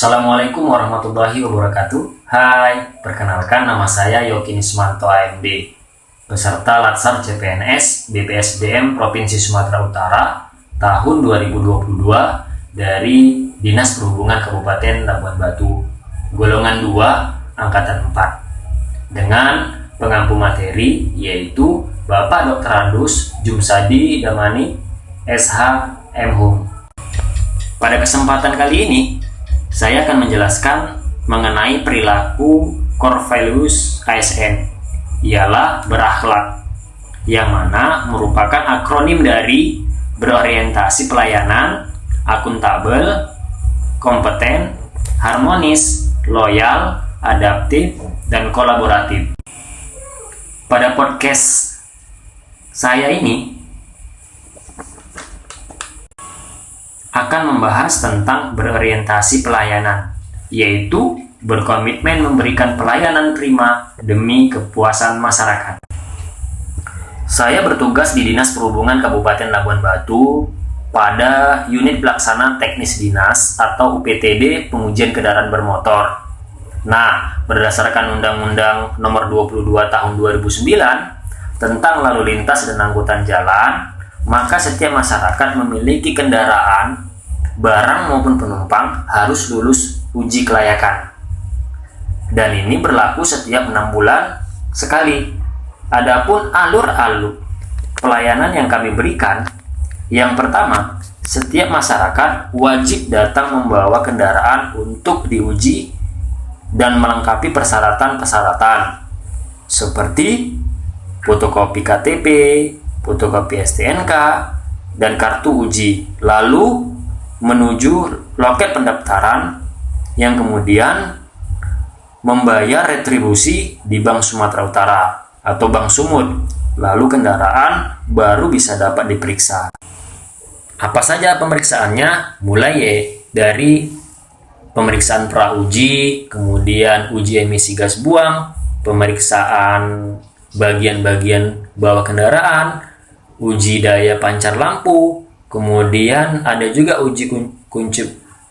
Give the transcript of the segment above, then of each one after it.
Assalamualaikum warahmatullahi wabarakatuh Hai, perkenalkan nama saya Yoki Nismanto AMD Peserta Latsar CPNS BPSDM Provinsi Sumatera Utara tahun 2022 dari Dinas Perhubungan Kabupaten Labuan Batu golongan 2 angkatan 4 dengan pengampu materi yaitu Bapak Dr. Andus Jumsadi Damani SH M Hum. Pada kesempatan kali ini, saya akan menjelaskan mengenai perilaku core values ASN, ialah berakhlak, yang mana merupakan akronim dari berorientasi pelayanan, akuntabel, kompeten, harmonis, loyal, adaptif, dan kolaboratif. Pada podcast saya ini akan membahas tentang berorientasi pelayanan, yaitu berkomitmen memberikan pelayanan prima demi kepuasan masyarakat. Saya bertugas di Dinas Perhubungan Kabupaten Labuan Batu pada unit pelaksana teknis dinas atau UPTD pengujian kendaraan bermotor. Nah, berdasarkan Undang-Undang Nomor 22 Tahun 2009 tentang lalu lintas dan angkutan jalan, maka setiap masyarakat memiliki kendaraan, barang maupun penumpang harus lulus uji kelayakan. Dan ini berlaku setiap enam bulan sekali. Adapun alur-alur pelayanan yang kami berikan, yang pertama, setiap masyarakat wajib datang membawa kendaraan untuk diuji dan melengkapi persyaratan-persyaratan seperti fotokopi KTP, fotokopi STNK, dan kartu uji. Lalu menuju loket pendaftaran yang kemudian membayar retribusi di Bank Sumatera Utara atau Bank Sumut. Lalu kendaraan baru bisa dapat diperiksa. Apa saja pemeriksaannya? Mulai ya dari pemeriksaan pra uji, kemudian uji emisi gas buang, pemeriksaan bagian-bagian bawah kendaraan, uji daya pancar lampu, kemudian ada juga uji kunci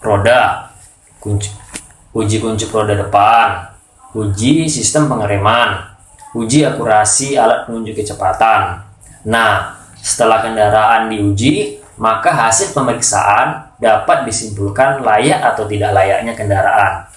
roda, kunci, uji kunci roda depan, uji sistem pengereman, uji akurasi alat penunjuk kecepatan. Nah, setelah kendaraan diuji, maka hasil pemeriksaan dapat disimpulkan layak atau tidak layaknya kendaraan.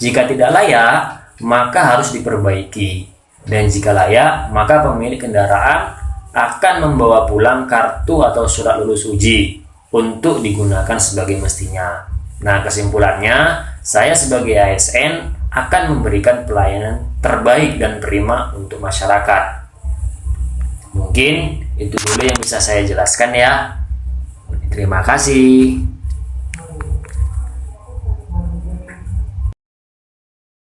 Jika tidak layak, maka harus diperbaiki. Dan jika layak, maka pemilik kendaraan akan membawa pulang kartu atau surat lulus uji untuk digunakan sebagai mestinya. Nah, kesimpulannya, saya sebagai ASN akan memberikan pelayanan terbaik dan prima untuk masyarakat. Mungkin itu dulu yang bisa saya jelaskan ya. Terima kasih.